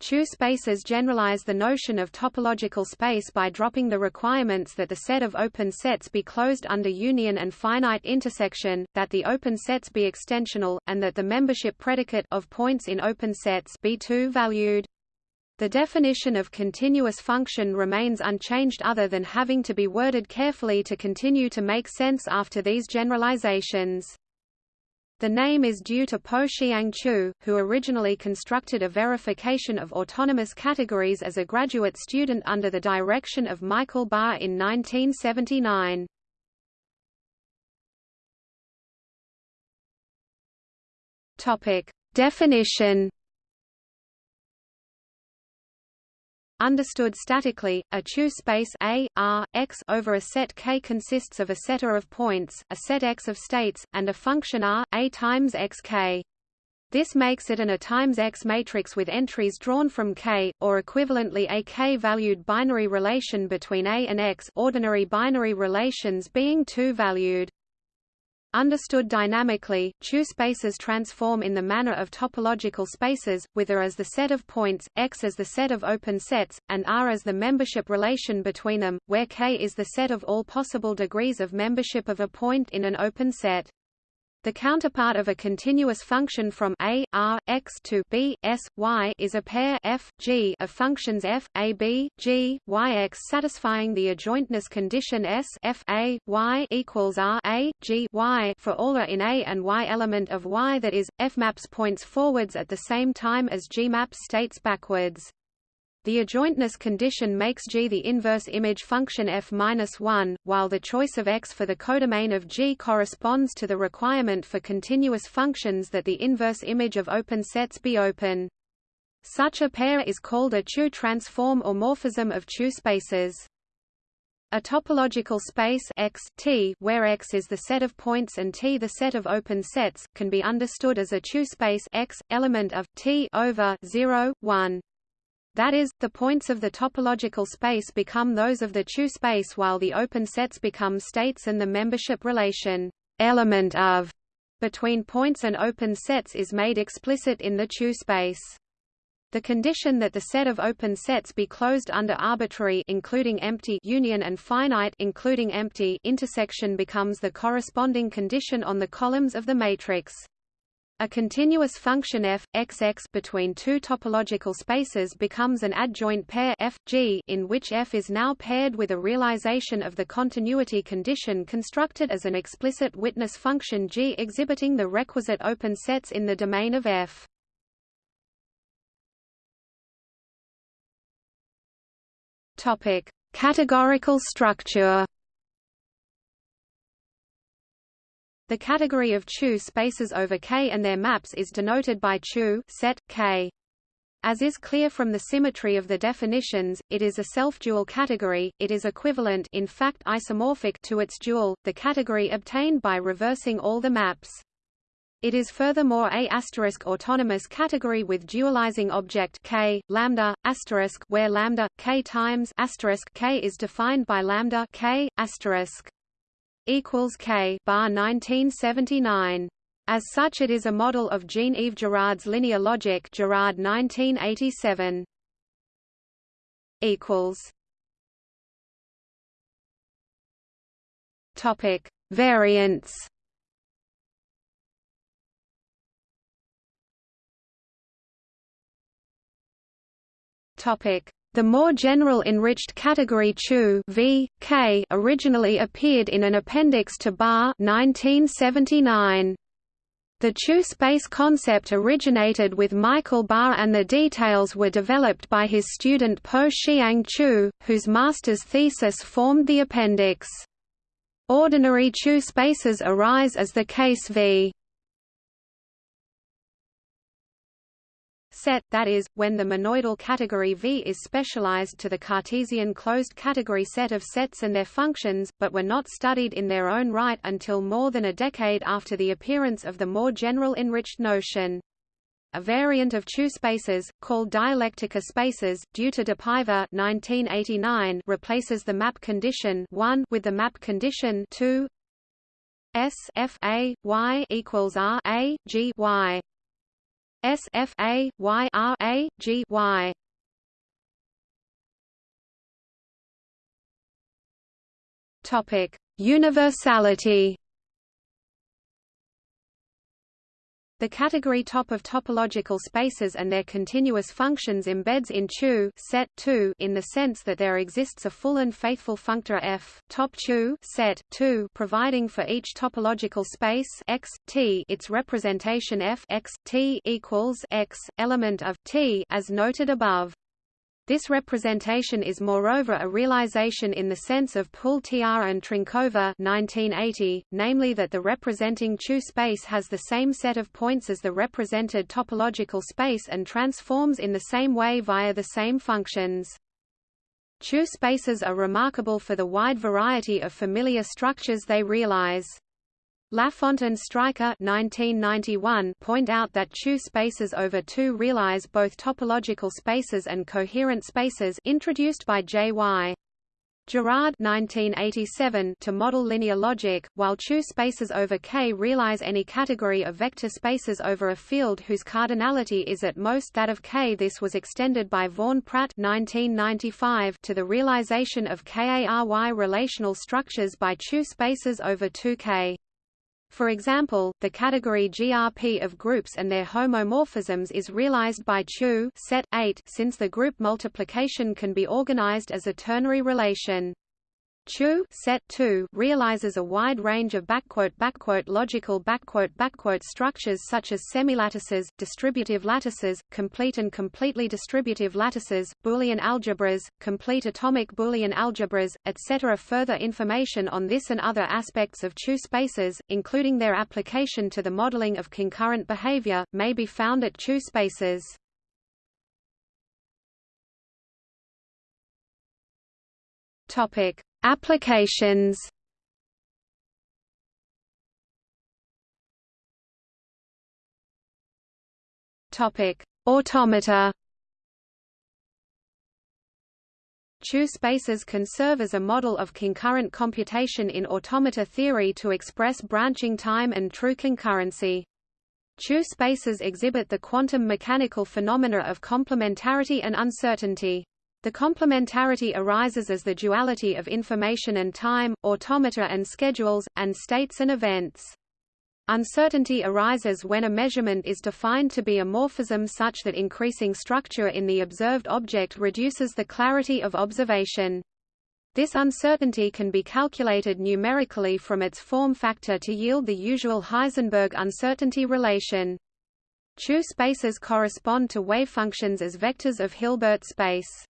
Chu spaces generalize the notion of topological space by dropping the requirements that the set of open sets be closed under union and finite intersection, that the open sets be extensional, and that the membership predicate of points in open sets be two-valued. The definition of continuous function remains unchanged other than having to be worded carefully to continue to make sense after these generalizations. The name is due to Po Hsiang Chu, who originally constructed a verification of autonomous categories as a graduate student under the direction of Michael Barr in 1979. Topic: Definition Understood statically, a Chu space A, R, X over a set K consists of a setter of points, a set X of states, and a function R, A times X K. This makes it an A times X matrix with entries drawn from K, or equivalently a K-valued binary relation between A and X ordinary binary relations being two-valued. Understood dynamically, Chu spaces transform in the manner of topological spaces, with A as the set of points, X as the set of open sets, and R as the membership relation between them, where K is the set of all possible degrees of membership of a point in an open set. The counterpart of a continuous function from a r x to b s y is a pair f g of functions f a b g y x satisfying the adjointness condition s f a y equals r a g y for all a in a and y element of y that is f maps points forwards at the same time as g maps states backwards. The adjointness condition makes G the inverse image function f-1, while the choice of X for the codomain of G corresponds to the requirement for continuous functions that the inverse image of open sets be open. Such a pair is called a Chu transform or morphism of Chu spaces. A topological space X, T, where X is the set of points and T the set of open sets, can be understood as a Chu space X, element of T over 0, 1. That is, the points of the topological space become those of the Chu space while the open sets become states and the membership relation element of between points and open sets is made explicit in the Chu space. The condition that the set of open sets be closed under arbitrary including empty union and finite including empty intersection becomes the corresponding condition on the columns of the matrix. A continuous function f, xx between two topological spaces becomes an adjoint pair f, g in which f is now paired with a realization of the continuity condition constructed as an explicit witness function g exhibiting the requisite open sets in the domain of f. Topic: Categorical structure The category of Chu spaces over K and their maps is denoted by Chu set K. As is clear from the symmetry of the definitions, it is a self-dual category, it is equivalent in fact isomorphic to its dual, the category obtained by reversing all the maps. It is furthermore a asterisk autonomous category with dualizing object k lambda asterisk where lambda k times asterisk k is defined by lambda k asterisk equals K bar 1979. As such it is a model of Jean-Yves Girard's linear logic Girard 1987. equals Topic: Variants. Topic: the more general enriched category Chu v. K originally appeared in an appendix to Barr 1979. The Chu space concept originated with Michael Barr and the details were developed by his student Po Hsiang Chu, whose master's thesis formed the appendix. Ordinary Chu spaces arise as the case v. set, that is, when the monoidal category V is specialized to the Cartesian closed category set of sets and their functions, but were not studied in their own right until more than a decade after the appearance of the more general enriched notion. A variant of Chu spaces, called dialectica spaces, due to de Paiva 1989, replaces the map condition 1 with the map condition 2 S F A Y equals R A G Y S F A Y R A G Y. Topic: Universality. The category top of topological spaces and their continuous functions embeds in CHU set 2 in the sense that there exists a full and faithful functor F top CHU set 2 providing for each topological space X T its representation F X T equals X element of T as noted above. This representation is moreover a realization in the sense of Pultr and Trnková 1980, namely that the representing CHU space has the same set of points as the represented topological space and transforms in the same way via the same functions. CHU spaces are remarkable for the wide variety of familiar structures they realize. Lafont and Streicher 1991 point out that CHU spaces over 2 realize both topological spaces and coherent spaces introduced by J.Y. Girard 1987 to model linear logic, while CHU spaces over K realize any category of vector spaces over a field whose cardinality is at most that of K. This was extended by Vaughan Pratt 1995 to the realization of k-ary relational structures by CHU spaces over 2K. For example, the category GRP of groups and their homomorphisms is realized by CHU set 8 since the group multiplication can be organized as a ternary relation. CHU set 2 realizes a wide range of backquote backquote logical backquote backquote structures such as semilattices, distributive lattices, complete and completely distributive lattices, Boolean algebras, complete atomic Boolean algebras, etc. Further information on this and other aspects of CHU spaces, including their application to the modeling of concurrent behavior, may be found at CHU spaces. Topic: Applications Topic: Automata. CHU spaces can serve as a model of concurrent computation in automata theory to express branching time and true concurrency. CHU spaces exhibit the quantum mechanical phenomena of complementarity and uncertainty. The complementarity arises as the duality of information and time, automata and schedules, and states and events. Uncertainty arises when a measurement is defined to be a morphism such that increasing structure in the observed object reduces the clarity of observation. This uncertainty can be calculated numerically from its form factor to yield the usual Heisenberg uncertainty relation. CHU spaces correspond to wave functions as vectors of Hilbert space.